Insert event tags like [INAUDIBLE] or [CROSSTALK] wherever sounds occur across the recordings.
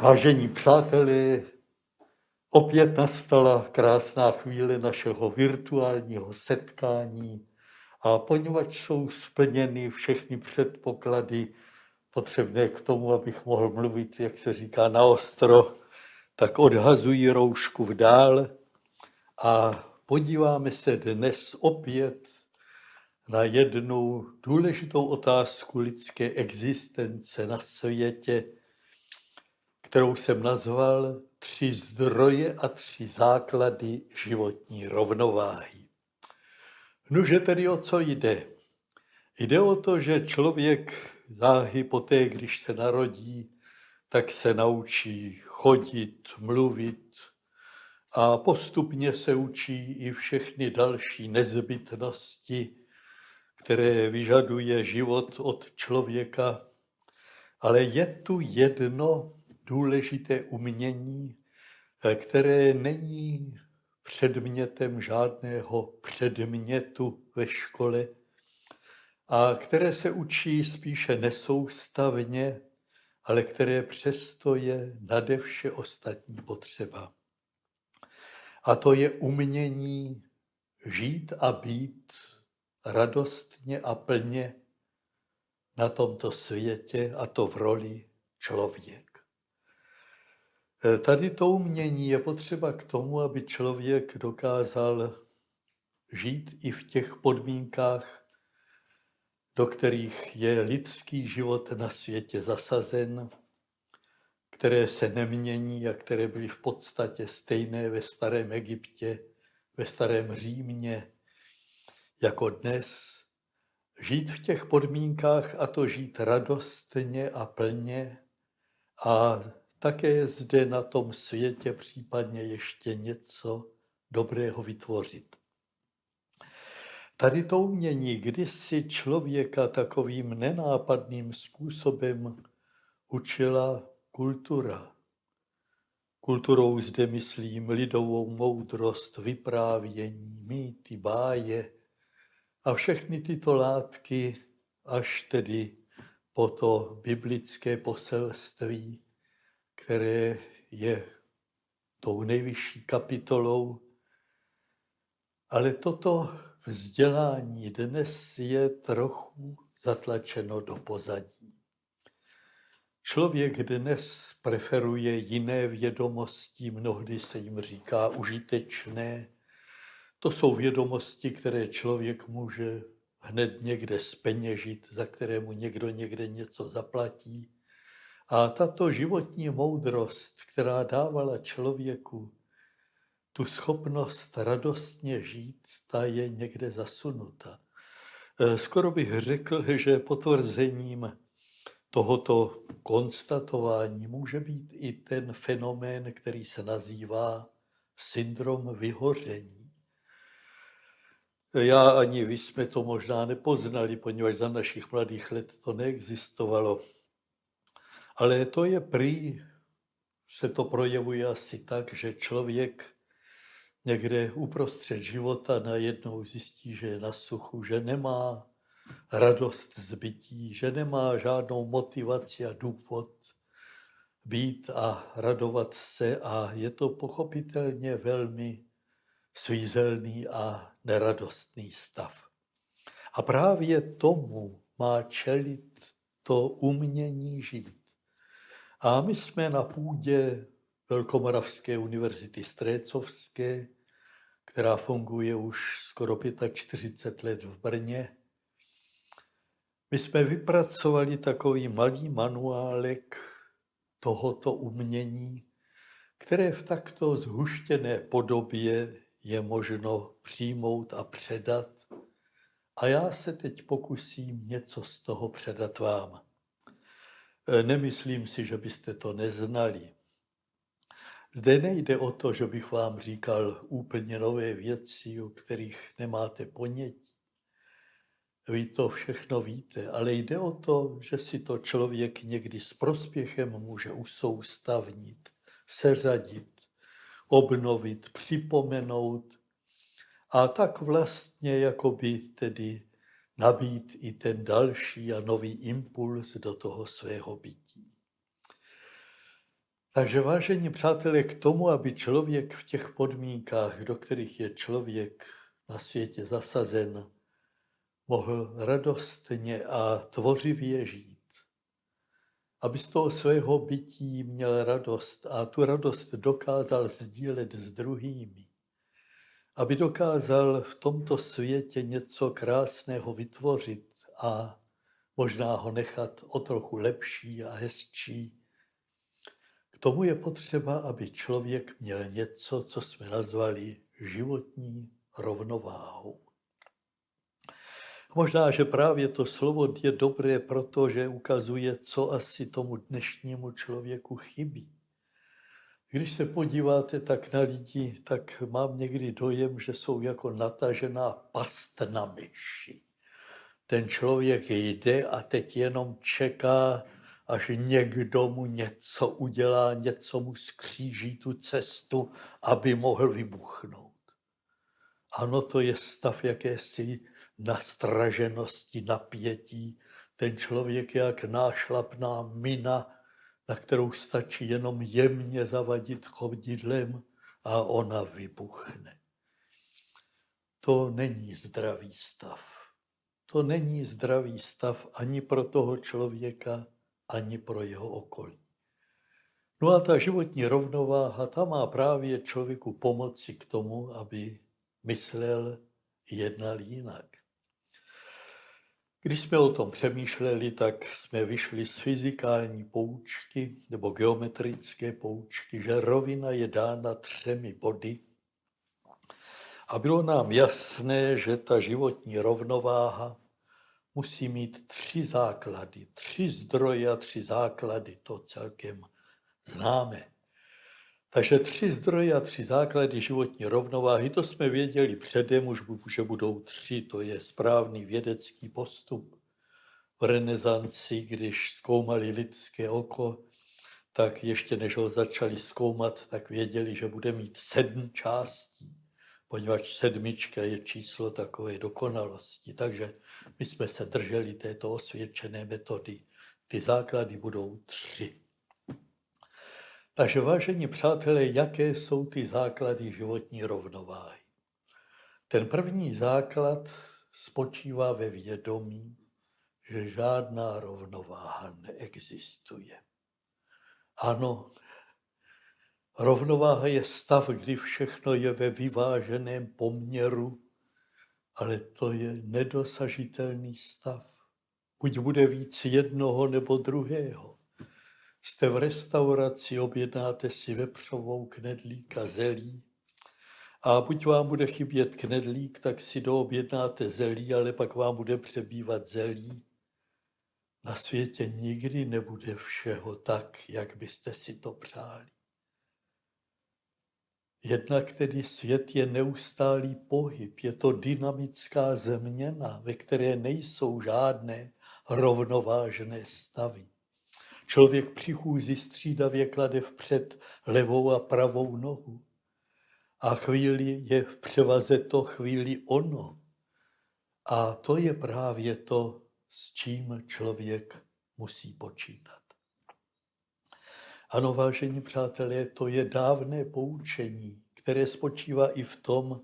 Vážení přátelé, opět nastala krásná chvíle našeho virtuálního setkání. A poněvadž jsou splněny všechny předpoklady potřebné k tomu, abych mohl mluvit, jak se říká, na ostro, tak odhazuji roušku v dál a podíváme se dnes opět na jednu důležitou otázku lidské existence na světě, kterou jsem nazval Tři zdroje a tři základy životní rovnováhy. Nuže tedy o co jde? Jde o to, že člověk záhy poté, když se narodí, tak se naučí chodit, mluvit a postupně se učí i všechny další nezbytnosti, které vyžaduje život od člověka. Ale je tu jedno důležité umění, eh, které není předmětem žádného předmětu ve škole a které se učí spíše nesoustavně, ale které přesto je nade vše ostatní potřeba. A to je umění žít a být radostně a plně na tomto světě, a to v roli člověk. Eh, tady to umění je potřeba k tomu, aby člověk dokázal žít i v těch podmínkách, do kterých je lidský život na světě zasazen, které se nemění a které byly v podstatě stejné ve starém Egyptě, ve starém Římě, jako dnes. Žít v těch podmínkách a to žít radostně a plně a také je zde na tom světě případně ještě něco dobrého vytvořit. Tady to umění kdysi člověka takovým nenápadným způsobem učila kultura. Kulturou zde myslím lidovou moudrost, vyprávění, mýty, báje a všechny tyto látky až tedy po to biblické poselství, které je tou nejvyšší kapitolou. Ale toto vzdělání dnes je trochu zatlačeno do pozadí. Člověk dnes preferuje jiné vědomosti, mnohdy se jim říká užitečné. To jsou vědomosti, které člověk může hned někde speněžit, za které mu někdo někde něco zaplatí. A tato životní moudrost, která dávala člověku tu schopnost radostně žít, ta je někde zasunuta. E, skoro bych řekl, že potvrzením tohoto konstatování může být i ten fenomén, který se nazývá syndrom vyhoření. Já ani vy jsme to možná nepoznali, poněvadž za našich mladých let to neexistovalo. Ale to je prý, se to projevuje asi tak, že člověk někde uprostřed života najednou zjistí, že je na suchu, že nemá radost z bytí, že nemá žádnou motivaci a důvod být a radovat se a je to pochopitelně velmi svízelný a neradostný stav. A právě tomu má čelit to umění žít. A my jsme na půdě Velkomoravské univerzity Strécovské, která funguje už skoro 45 let v Brně. My jsme vypracovali takový malý manuálek tohoto umění, které v takto zhuštěné podobě je možno přijmout a předat. A já se teď pokusím něco z toho předat vám. E, nemyslím si, že byste to neznali. Zde nejde o to, že bych vám říkal úplně nové věci, o kterých nemáte ponětí. Vy to všechno víte, ale jde o to, že si to člověk někdy s prospěchem může usoustavnit, seřadit, obnovit, připomenout a tak vlastně jakoby tedy nabít i ten další a nový impuls do toho svého bytí. Takže vážení přátelé, k tomu, aby člověk v těch podmínkách, do kterých je člověk na světě zasazen, mohl radostně a tvořivě žít. Aby z toho svého bytí měl radost a tu radost dokázal sdílet s druhými. Aby dokázal v tomto světě něco krásného vytvořit a možná ho nechat o trochu lepší a hezčí. K tomu je potřeba, aby člověk měl něco, co jsme nazvali životní rovnováhou. Možná, že právě to slovo je dobré, protože ukazuje, co asi tomu dnešnímu člověku chybí. Když se podíváte tak na lidi, tak mám někdy dojem, že jsou jako natažená past na myši. Ten člověk jde a teď jenom čeká, až někdo mu něco udělá, něco mu skříží tu cestu, aby mohl vybuchnout. Ano, to je stav jakési nastraženosti, napětí. Ten člověk je jak nášlapná mina, na kterou stačí jenom jemně zavadit chodidlem a ona vybuchne. To není zdravý stav. To není zdravý stav ani pro toho člověka, ani pro jeho okolí. No a ta životní rovnováha, ta má právě člověku pomoci k tomu, aby myslel, jednal jinak. Když jsme o tom přemýšleli, tak jsme vyšli z fyzikální poučky nebo geometrické poučky, že rovina je dána třemi body. A bylo nám jasné, že ta životní rovnováha musí mít tři základy, tři zdroje a tři základy, to celkem známe. Takže tři zdroje a tři základy životní rovnováhy, to jsme věděli předem, už že budou tři, to je správný vědecký postup. V renesanci, když zkoumali lidské oko, tak ještě než ho začali zkoumat, tak věděli, že bude mít sedm částí, poněvadž sedmička je číslo takové dokonalosti. Takže my jsme se drželi této osvědčené metody. Ty základy budou tři. Takže vážení přátelé, jaké jsou ty základy životní rovnováhy? Ten první základ spočívá ve vědomí, že žádná rovnováha neexistuje. Ano, rovnováha je stav, kdy všechno je ve vyváženém poměru, ale to je nedosažitelný stav. Buď bude víc jednoho nebo druhého. Jste v restauraci, objednáte si vepřovou knedlík a zelí. A buď vám bude chybět knedlík, tak si doobjednáte zelí, ale pak vám bude přebývat zelí. Na světě nikdy nebude všeho tak, jak byste si to přáli. Jednak tedy svět je neustálý pohyb, je to dynamická změna, ve které nejsou žádné rovnovážné stavy. Člověk při chůzi střídavě klade vpřed levou a pravou nohu. A chvíli je v převaze to, chvíli ono. A to je právě to, s čím člověk musí počítat. Ano, vážení přátelé, to je dávné poučení, které spočívá i v tom,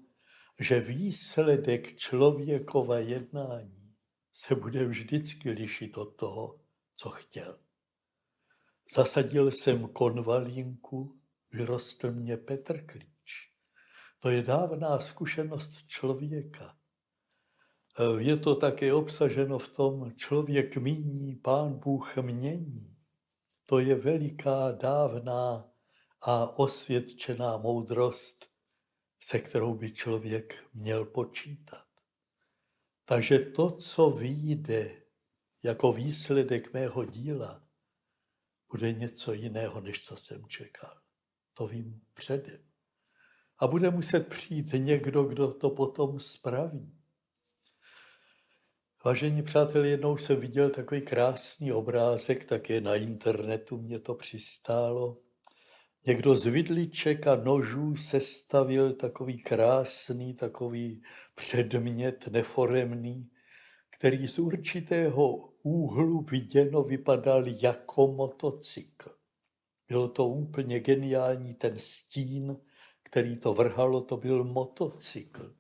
že výsledek člověkova jednání se bude vždycky lišit od toho, co chtěl. Zasadil jsem konvalínku, vyrostl mě Petr Klíč. To je dávná zkušenost člověka. Je to také obsaženo v tom, člověk míní, pán Bůh mění. To je veliká, dávná a osvědčená moudrost, se kterou by člověk měl počítat. Takže to, co vyjde jako výsledek mého díla, bude něco jiného, než co jsem čekal. To vím předem. A bude muset přijít někdo, kdo to potom spraví. Vážení přátelé, jednou jsem viděl takový krásný obrázek, také na internetu mě to přistálo. Někdo z vidliček a nožů sestavil takový krásný, takový předmět neforemný, který z určitého úhlu viděno vypadal jako motocykl. Bylo to úplně geniální, ten stín, který to vrhalo, to byl motocykl.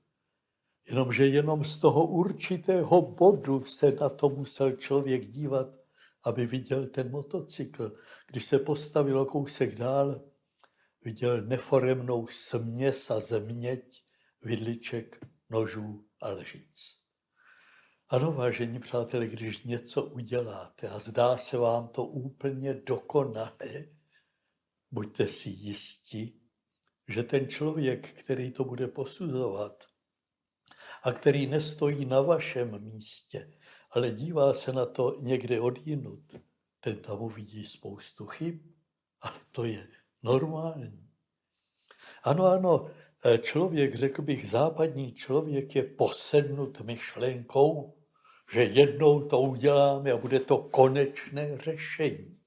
Jenomže jenom z toho určitého bodu se na to musel člověk dívat, aby viděl ten motocykl. Když se postavilo kousek dál, viděl neforemnou směs a zeměť, vidliček, nožů a lžic. Ano, vážení přátelé, když něco uděláte a zdá se vám to úplně dokonalé, buďte si jistí, že ten člověk, který to bude posuzovat a který nestojí na vašem místě, ale dívá se na to někde odjinut, ten tam uvidí spoustu chyb, ale to je normální. Ano, ano, člověk, řekl bych, západní člověk je posednut myšlenkou, že jednou to uděláme a bude to konečné řešení.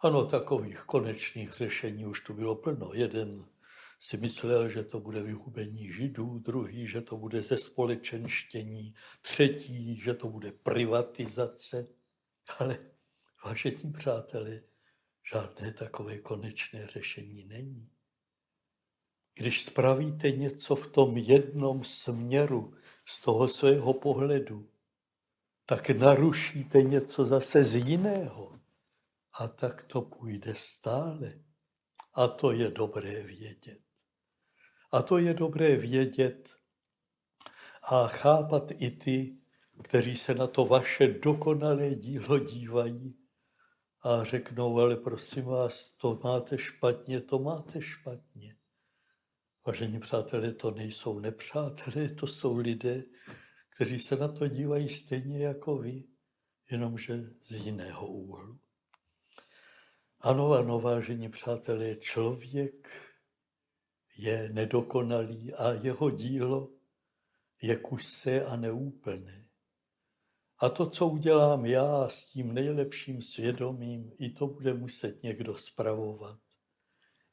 Ano, takových konečných řešení už tu bylo plno. Jeden si myslel, že to bude vyhubení židů, druhý, že to bude ze společenštění, třetí, že to bude privatizace. Ale, vážení přátelé, žádné takové konečné řešení není. Když spravíte něco v tom jednom směru z toho svého pohledu, tak narušíte něco zase z jiného. A tak to půjde stále. A to je dobré vědět. A to je dobré vědět a chápat i ty, kteří se na to vaše dokonalé dílo dívají a řeknou, ale prosím vás, to máte špatně, to máte špatně. Vážení přátelé, to nejsou nepřátelé, to jsou lidé, kteří se na to dívají stejně jako vy, jenomže z jiného úhlu. Ano, ano, vážení přátelé, člověk je nedokonalý a jeho dílo je kusé a neúplné. A to, co udělám já s tím nejlepším svědomím, i to bude muset někdo spravovat.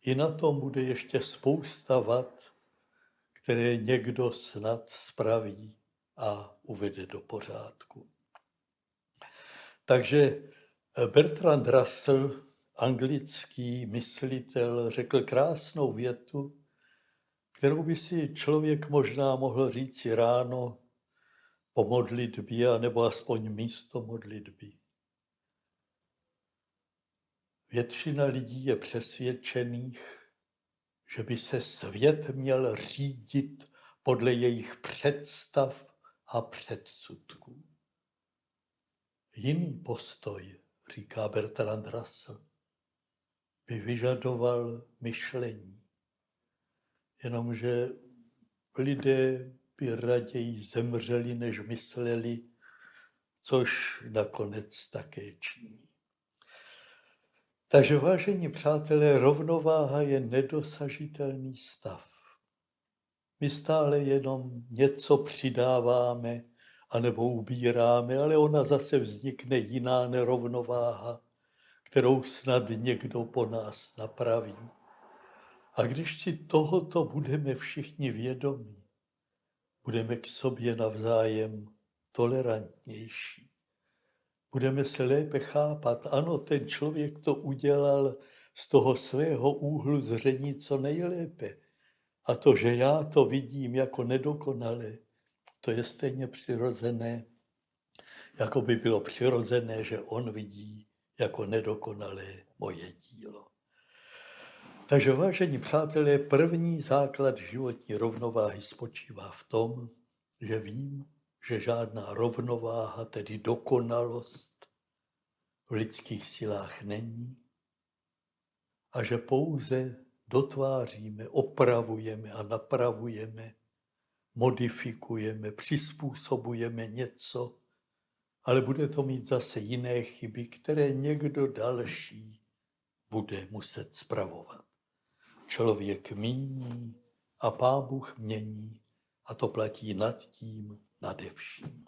I na tom bude ještě spousta vad, které někdo snad spraví a uvede do pořádku. Takže Bertrand Russell, anglický myslitel, řekl krásnou větu, kterou by si člověk možná mohl říci ráno po modlitbě, nebo aspoň místo modlitby. Většina lidí je přesvědčených, že by se svět měl řídit podle jejich představ a předsudků. Jiný postoj, říká Bertrand Russell, by vyžadoval myšlení. Jenomže lidé by raději zemřeli, než mysleli, což nakonec také činí. Takže vážení přátelé, rovnováha je nedosažitelný stav. My stále jenom něco přidáváme anebo ubíráme, ale ona zase vznikne jiná nerovnováha, kterou snad někdo po nás napraví. A když si tohoto budeme všichni vědomí, budeme k sobě navzájem tolerantnější. Budeme se lépe chápat. Ano, ten člověk to udělal z toho svého úhlu zření co nejlépe. A to, že já to vidím jako nedokonalé, to je stejně přirozené, jako by bylo přirozené, že on vidí jako nedokonalé moje dílo. Takže vážení přátelé, první základ životní rovnováhy spočívá v tom, že vím, že žádná rovnováha, tedy dokonalost, v lidských silách není a že pouze dotváříme, opravujeme a napravujeme, modifikujeme, přizpůsobujeme něco, ale bude to mít zase jiné chyby, které někdo další bude muset spravovat. Člověk míní a Pán Bůh mění a to platí nad tím, nade vším.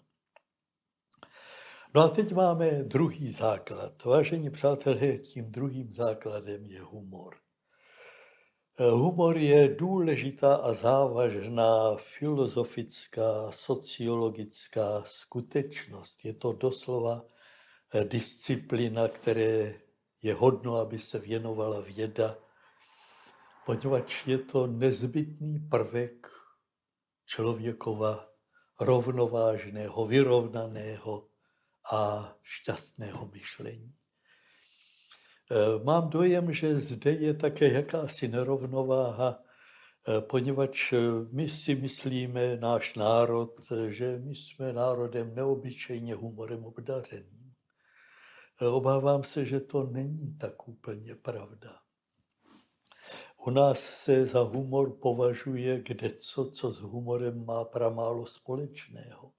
No a teď máme druhý základ. Vážení přátelé, tím druhým základem je humor. Humor je důležitá a závažná filozofická, sociologická skutečnost. Je to doslova eh, disciplína, které je hodno, aby se věnovala věda, poněvadž je to nezbytný prvek člověkova rovnovážného, vyrovnaného a šťastného myšlení. E, mám dojem, že zde je také jakási nerovnováha, e, poněvadž my si myslíme, náš národ, že my jsme národem neobyčejně humorem obdařeným. Obávám se, že to není tak úplně pravda. U nás se za humor považuje kde co, co s humorem má pramálo společného.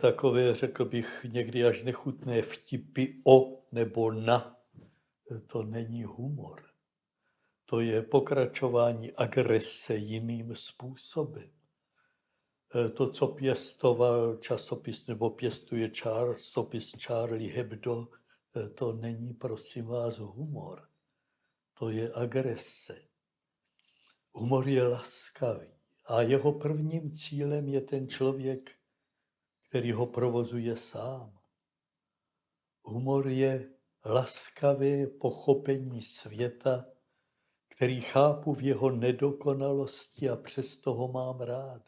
Takové, řekl bych, někdy až nechutné vtipy o nebo na, to není humor. To je pokračování agrese jiným způsobem. E, to, co pěstoval časopis nebo pěstuje časopis Charlie Hebdo, to není, prosím vás, humor to je agrese. Humor je laskavý a jeho prvním cílem je ten člověk, který ho provozuje sám. Humor je laskavé pochopení světa, který chápu v jeho nedokonalosti a přesto ho mám rád.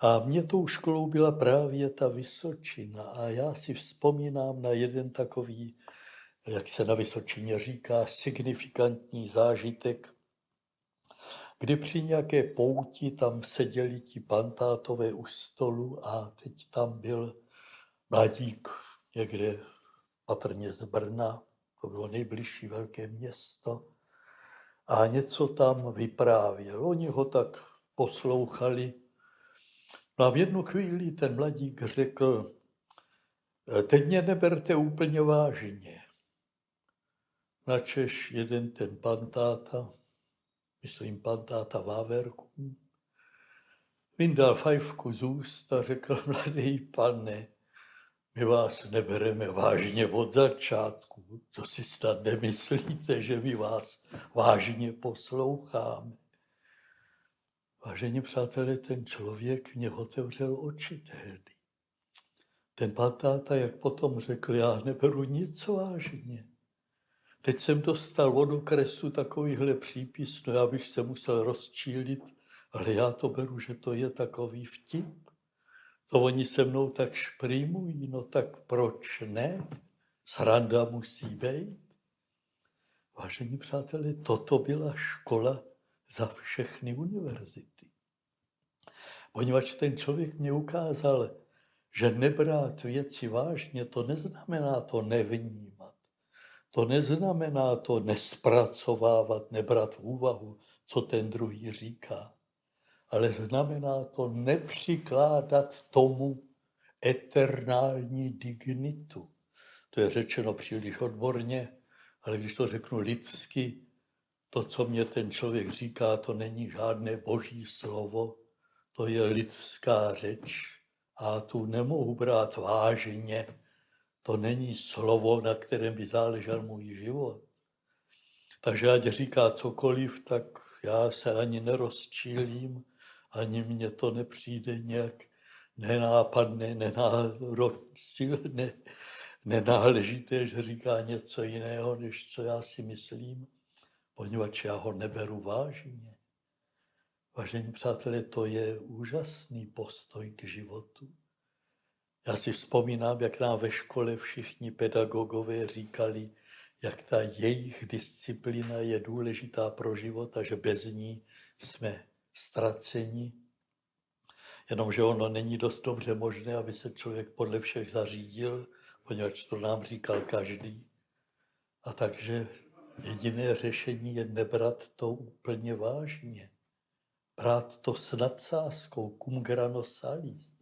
A mě tou školou byla právě ta Vysočina a já si vzpomínám na jeden takový jak se na Vysočině říká, signifikantní zážitek, kdy při nějaké pouti tam seděli ti pantátové u stolu a teď tam byl mladík někde patrně z Brna, to bylo nejbližší velké město, a něco tam vyprávěl. Oni ho tak poslouchali. No a v jednu chvíli ten mladík řekl, teď mě neberte úplně vážně načeš jeden ten pantáta, myslím pantáta Váverku, vyndal fajfku z úst a řekl, mladý pane, my vás nebereme vážně od začátku. To si snad nemyslíte, že my vás vážně posloucháme. Vážení přátelé, ten člověk mě otevřel oči tehdy. Ten pantáta, jak potom řekl, já neberu nic vážně. Teď jsem dostal od okresu takovýhle přípis, no já bych se musel rozčílit, ale já to beru, že to je takový vtip. To oni se mnou tak šprýmují, no tak proč ne? Sranda musí být. Vážení přátelé, toto byla škola za všechny univerzity. Poněvadž ten člověk mě ukázal, že nebrát věci vážně, to neznamená to nevnímat. To neznamená to nespracovávat, nebrat v úvahu, co ten druhý říká, ale znamená to nepřikládat tomu eternální dignitu. To je řečeno příliš odborně, ale když to řeknu lidsky, to, co mě ten člověk říká, to není žádné boží slovo, to je lidská řeč a tu nemohu brát vážně, to není slovo, na kterém by záležel můj život. Takže ať říká cokoliv, tak já se ani nerozčílím, ani mně to nepřijde nějak nenápadné, nenárodné, nenáležité, že říká něco jiného, než co já si myslím, poněvadž já ho neberu vážně. Vážení přátelé, to je úžasný postoj k životu. Já si vzpomínám, jak nám ve škole všichni pedagogové říkali, jak ta jejich disciplína je důležitá pro život a že bez ní jsme ztraceni. Jenomže ono není dost dobře možné, aby se člověk podle všech zařídil, poněvadž to nám říkal každý. A takže jediné řešení je nebrat to úplně vážně. Brát to s nadsázkou, cum grano salis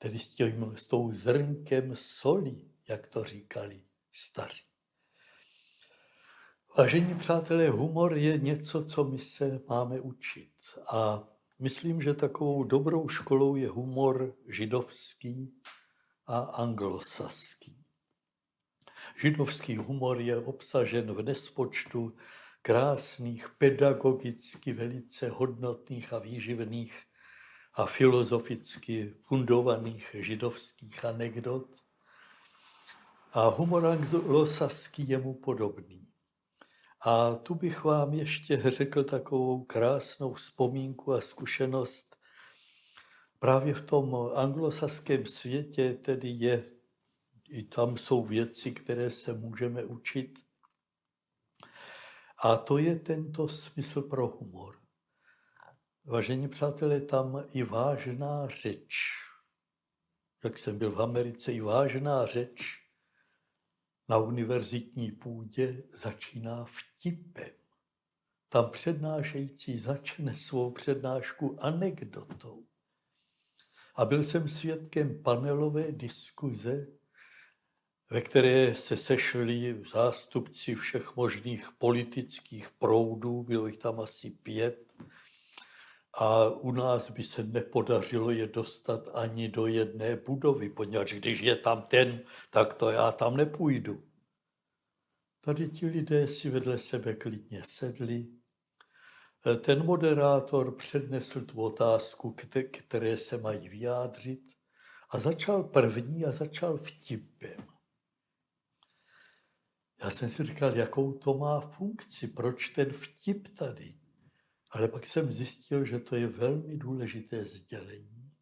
tedy s, tím, s tou zrnkem soli, jak to říkali staří. Vážení přátelé, humor je něco, co my se máme učit. A myslím, že takovou dobrou školou je humor židovský a anglosaský. Židovský humor je obsažen v nespočtu krásných, pedagogicky velice hodnotných a výživných a filozoficky fundovaných židovských anekdot. A humor anglosaský je mu podobný. A tu bych vám ještě řekl takovou krásnou vzpomínku a zkušenost. Právě v tom anglosaském světě tedy je, i tam jsou věci, které se můžeme učit. A to je tento smysl pro humor. Vážení přátelé, tam i vážná řeč, jak jsem byl v Americe, i vážná řeč na univerzitní půdě začíná vtipem. Tam přednášející začne svou přednášku anekdotou. A byl jsem svědkem panelové diskuze, ve které se sešli zástupci všech možných politických proudů, bylo jich tam asi pět, a u nás by se nepodařilo je dostat ani do jedné budovy, poněvadž když je tam ten, tak to já tam nepůjdu. Tady ti lidé si vedle sebe klidně sedli. Ten moderátor přednesl tu otázku, které se mají vyjádřit a začal první a začal vtipem. Já jsem si říkal, jakou to má funkci, proč ten vtip tady. Ale pak jsem zjistil, že to je velmi důležité sdělení.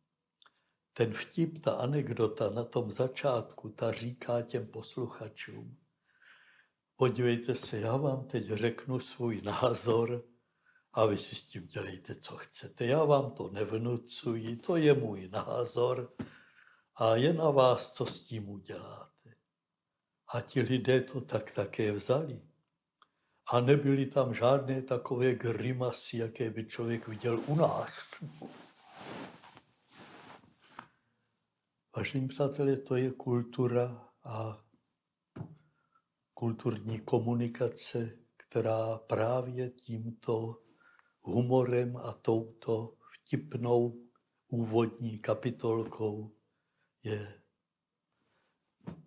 Ten vtip, ta anekdota na tom začátku, ta říká těm posluchačům, podívejte se, já vám teď řeknu svůj názor a vy si s tím dělejte, co chcete. Já vám to nevnucuji, to je můj názor a je na vás, co s tím uděláte. A ti lidé to tak také vzali. A nebyly tam žádné takové grimasy, jaké by člověk viděl u nás. Vážení přátelé, to je kultura a kulturní komunikace, která právě tímto humorem a touto vtipnou úvodní kapitolkou je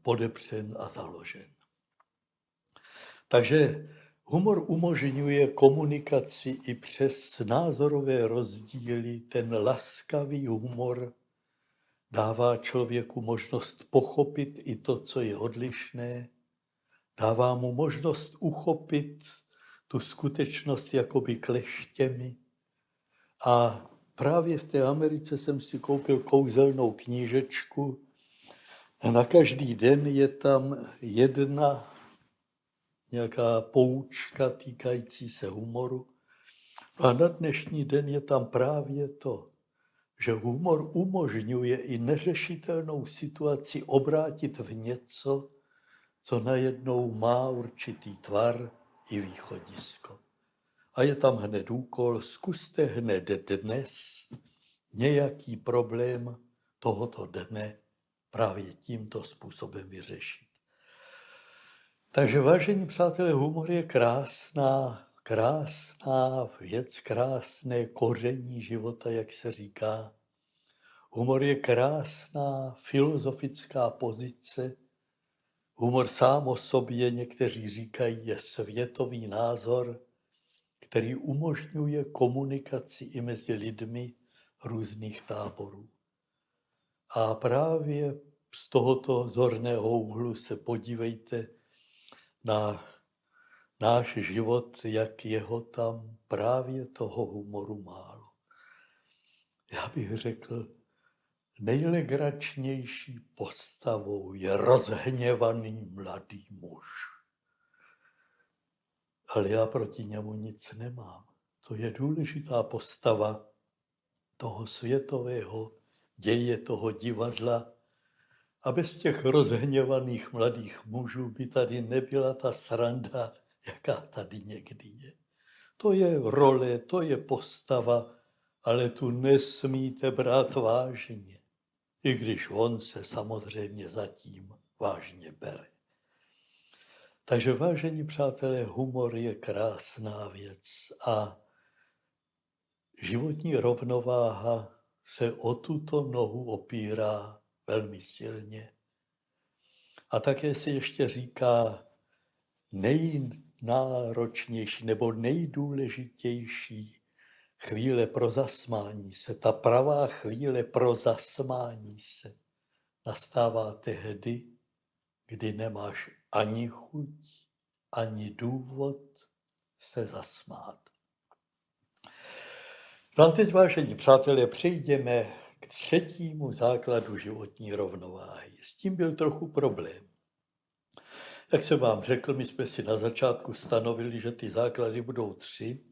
podepřen a založen. Takže Humor umožňuje komunikaci i přes názorové rozdíly. Ten laskavý humor dává člověku možnost pochopit i to, co je odlišné. Dává mu možnost uchopit tu skutečnost jakoby kleštěmi. A právě v té Americe jsem si koupil kouzelnou knížečku. Na každý den je tam jedna nějaká poučka týkající se humoru. A na dnešní den je tam právě to, že humor umožňuje i neřešitelnou situaci obrátit v něco, co najednou má určitý tvar i východisko. A je tam hned úkol, zkuste hned dnes nějaký problém tohoto dne právě tímto způsobem vyřešit. Takže vážení přátelé, humor je krásná, krásná věc, krásné koření života, jak se říká. Humor je krásná filozofická pozice. Humor sám o sobě, někteří říkají, je světový názor, který umožňuje komunikaci i mezi lidmi různých táborů. A právě z tohoto zorného úhlu se podívejte, na náš život, jak jeho tam právě toho humoru málo. Já bych řekl, nejlegračnější postavou je rozhněvaný mladý muž. Ale já proti němu nic nemám. To je důležitá postava toho světového děje, toho divadla, a bez těch rozhněvaných mladých mužů by tady nebyla ta sranda, jaká tady někdy je. To je role, to je postava, ale tu nesmíte brát vážně. I když on se samozřejmě zatím vážně bere. Takže vážení přátelé, humor je krásná věc a životní rovnováha se o tuto nohu opírá velmi silně. A také se ještě říká nejnáročnější nebo nejdůležitější chvíle pro zasmání se, ta pravá chvíle pro zasmání se nastává tehdy, kdy nemáš ani chuť, ani důvod se zasmát. No a teď, vážení přátelé, přejdeme třetímu základu životní rovnováhy. S tím byl trochu problém. Jak jsem vám řekl, my jsme si na začátku stanovili, že ty základy budou tři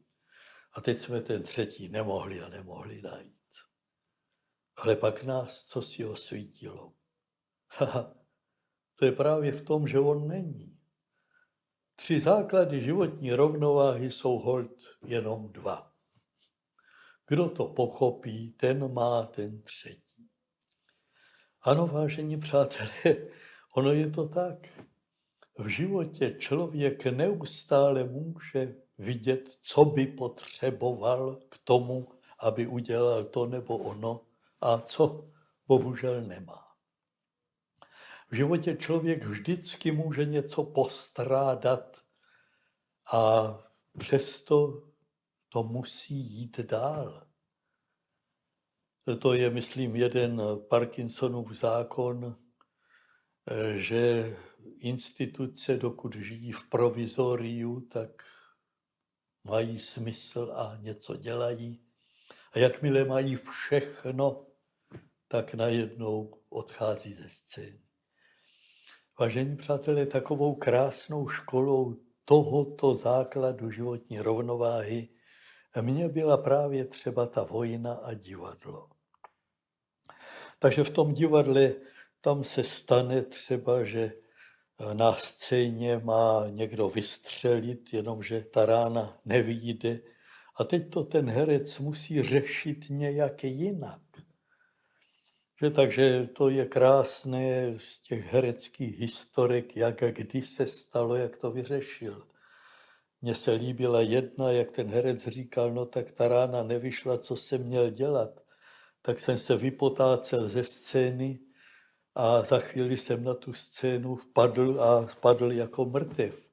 a teď jsme ten třetí nemohli a nemohli najít. Ale pak nás co si osvítilo. To je právě v tom, že on není. Tři základy životní rovnováhy jsou hold jenom dva. Kdo to pochopí, ten má ten třetí. Ano, vážení přátelé, [LAUGHS] ono je to tak. V životě člověk neustále může vidět, co by potřeboval k tomu, aby udělal to nebo ono a co bohužel nemá. V životě člověk vždycky může něco postrádat a přesto to musí jít dál. To je, myslím, jeden Parkinsonův zákon, že instituce, dokud žijí v provizoriu, tak mají smysl a něco dělají. A jakmile mají všechno, tak najednou odchází ze scény. Vážení přátelé, takovou krásnou školou tohoto základu životní rovnováhy mně byla právě třeba ta vojna a divadlo. Takže v tom divadle tam se stane třeba, že na scéně má někdo vystřelit, jenomže ta rána nevyjde. A teď to ten herec musí řešit nějak jinak. Že, takže to je krásné z těch hereckých historek, jak a kdy se stalo, jak to vyřešil. Mně se líbila jedna, jak ten herec říkal, no tak ta rána nevyšla, co jsem měl dělat. Tak jsem se vypotácel ze scény a za chvíli jsem na tu scénu vpadl a spadl jako mrtev.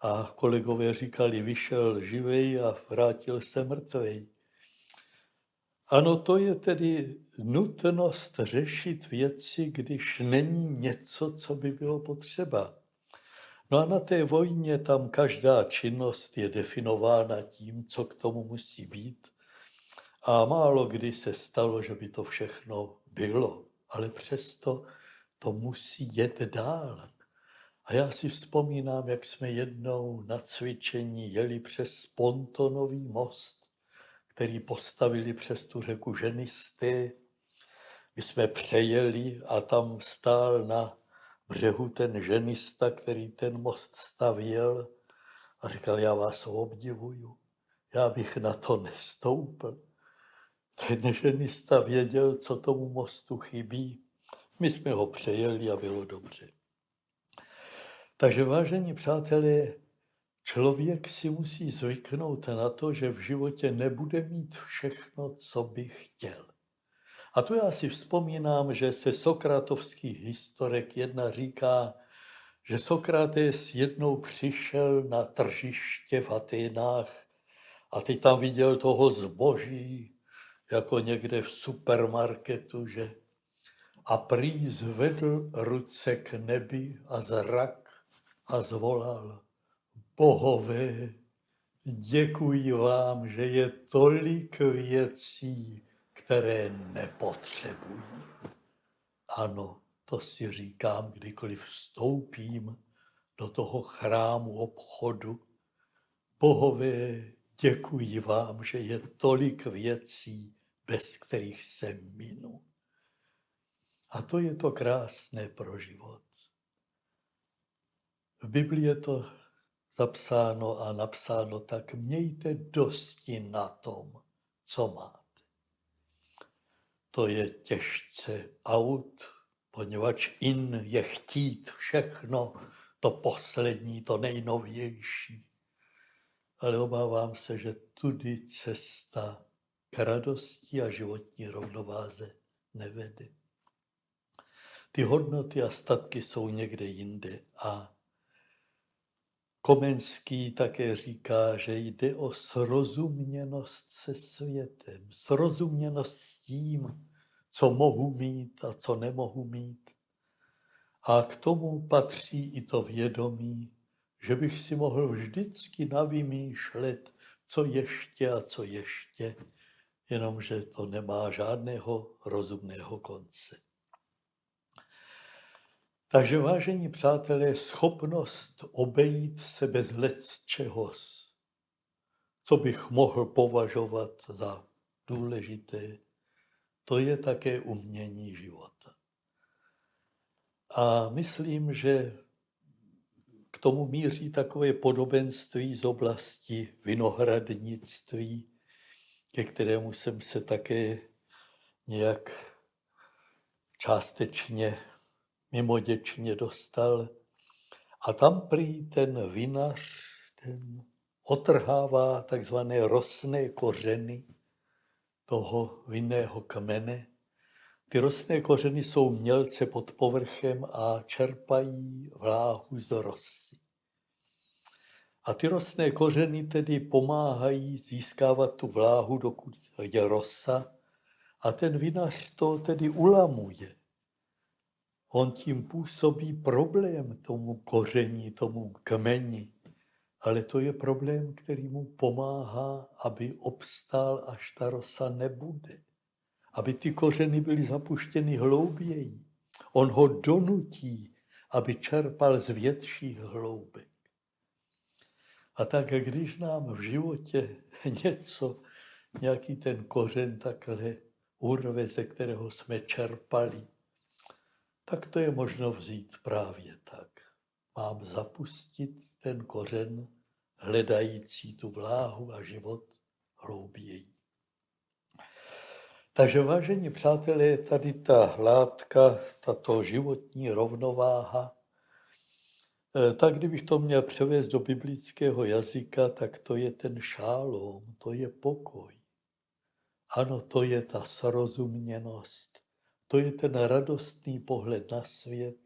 A kolegové říkali, vyšel živej a vrátil se mrtvej. Ano, to je tedy nutnost řešit věci, když není něco, co by bylo potřeba. No a na té vojně tam každá činnost je definována tím, co k tomu musí být. A málo kdy se stalo, že by to všechno bylo, ale přesto to musí jet dál. A já si vzpomínám, jak jsme jednou na cvičení jeli přes pontonový most, který postavili přes tu řeku ženisté. My jsme přejeli a tam stál na břehu ten ženista, který ten most stavěl a říkal, já vás obdivuju, já bych na to nestoupil. Ten ženista věděl, co tomu mostu chybí. My jsme ho přejeli a bylo dobře. Takže vážení přátelé, člověk si musí zvyknout na to, že v životě nebude mít všechno, co by chtěl. A tu já si vzpomínám, že se sokratovských historek jedna říká, že Sokrates jednou přišel na tržiště v Aténách a teď tam viděl toho zboží, jako někde v supermarketu, že a prý zvedl ruce k nebi a zrak a zvolal, bohové, děkuji vám, že je tolik věcí, které nepotřebují. Ano, to si říkám, kdykoliv vstoupím do toho chrámu obchodu. Bohové, děkuji vám, že je tolik věcí, bez kterých se minu. A to je to krásné pro život. V Biblii je to zapsáno a napsáno tak, mějte dosti na tom, co máte to je těžce aut, poněvadž in je chtít všechno, to poslední, to nejnovější. Ale obávám se, že tudy cesta k radosti a životní rovnováze nevede. Ty hodnoty a statky jsou někde jinde a Komenský také říká, že jde o srozuměnost se světem, srozuměnost s tím, co mohu mít a co nemohu mít. A k tomu patří i to vědomí, že bych si mohl vždycky navymýšlet, co ještě a co ještě, jenomže to nemá žádného rozumného konce. Takže vážení přátelé, schopnost obejít se bez let čehos, co bych mohl považovat za důležité, to je také umění života. A myslím, že k tomu míří takové podobenství z oblasti vinohradnictví, ke kterému jsem se také nějak částečně mimoděčně dostal. A tam prý ten vinař, ten otrhává takzvané rosné kořeny toho vinného kmene. Ty rostné kořeny jsou mělce pod povrchem a čerpají vláhu z rosy. A ty rostné kořeny tedy pomáhají získávat tu vláhu, dokud je rosa, a ten vinař to tedy ulamuje. On tím působí problém tomu koření, tomu kmeni, ale to je problém, který mu pomáhá, aby obstál, až ta rosa nebude. Aby ty kořeny byly zapuštěny hlouběji. On ho donutí, aby čerpal z větších hloubek. A tak, když nám v životě [LAUGHS] něco, nějaký ten kořen takhle urve, ze kterého jsme čerpali, tak to je možno vzít právě tak. Mám zapustit ten kořen, hledající tu vláhu a život hlouběji. Takže vážení přátelé, tady ta látka, tato životní rovnováha, eh, tak kdybych to měl převést do biblického jazyka, tak to je ten šálom, to je pokoj. Ano, to je ta srozuměnost, to je ten radostný pohled na svět.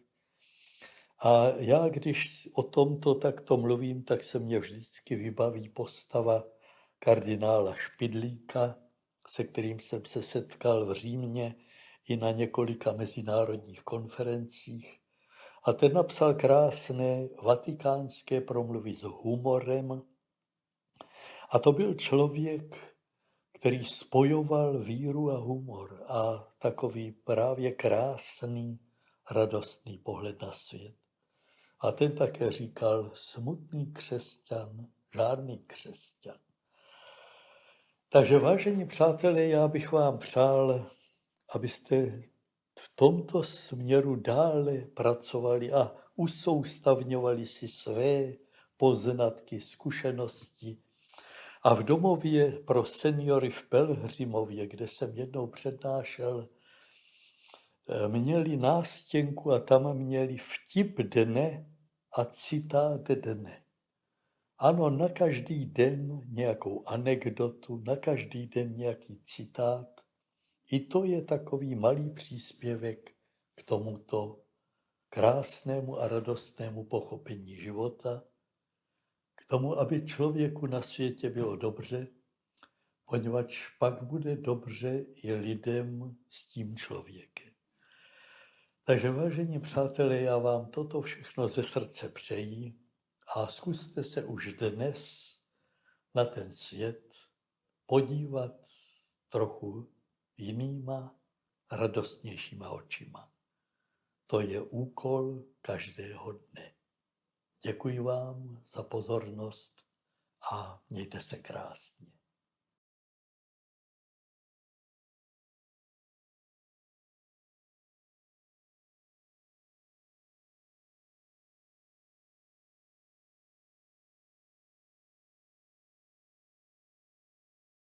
A já, když o tomto takto mluvím, tak se mě vždycky vybaví postava kardinála Špidlíka, se kterým jsem se setkal v Římě i na několika mezinárodních konferencích. A ten napsal krásné vatikánské promluvy s humorem. A to byl člověk, který spojoval víru a humor a takový právě krásný, radostný pohled na svět. A ten také říkal, smutný křesťan, žádný křesťan. Takže vážení přátelé, já bych vám přál, abyste v tomto směru dále pracovali a usoustavňovali si své poznatky, zkušenosti, a v domově pro seniory v Pelhřimově, kde jsem jednou přednášel, eh, měli nástěnku a tam měli vtip dne a citát dne. Ano, na každý den nějakou anekdotu, na každý den nějaký citát. I to je takový malý příspěvek k tomuto krásnému a radostnému pochopení života tomu, aby člověku na světě bylo dobře, poněvadž pak bude dobře i lidem s tím člověkem. Takže vážení přátelé, já vám toto všechno ze srdce přeji a zkuste se už dnes na ten svět podívat trochu jinýma, radostnějšíma očima. To je úkol každého dne. Děkuji vám za pozornost a mějte se krásně.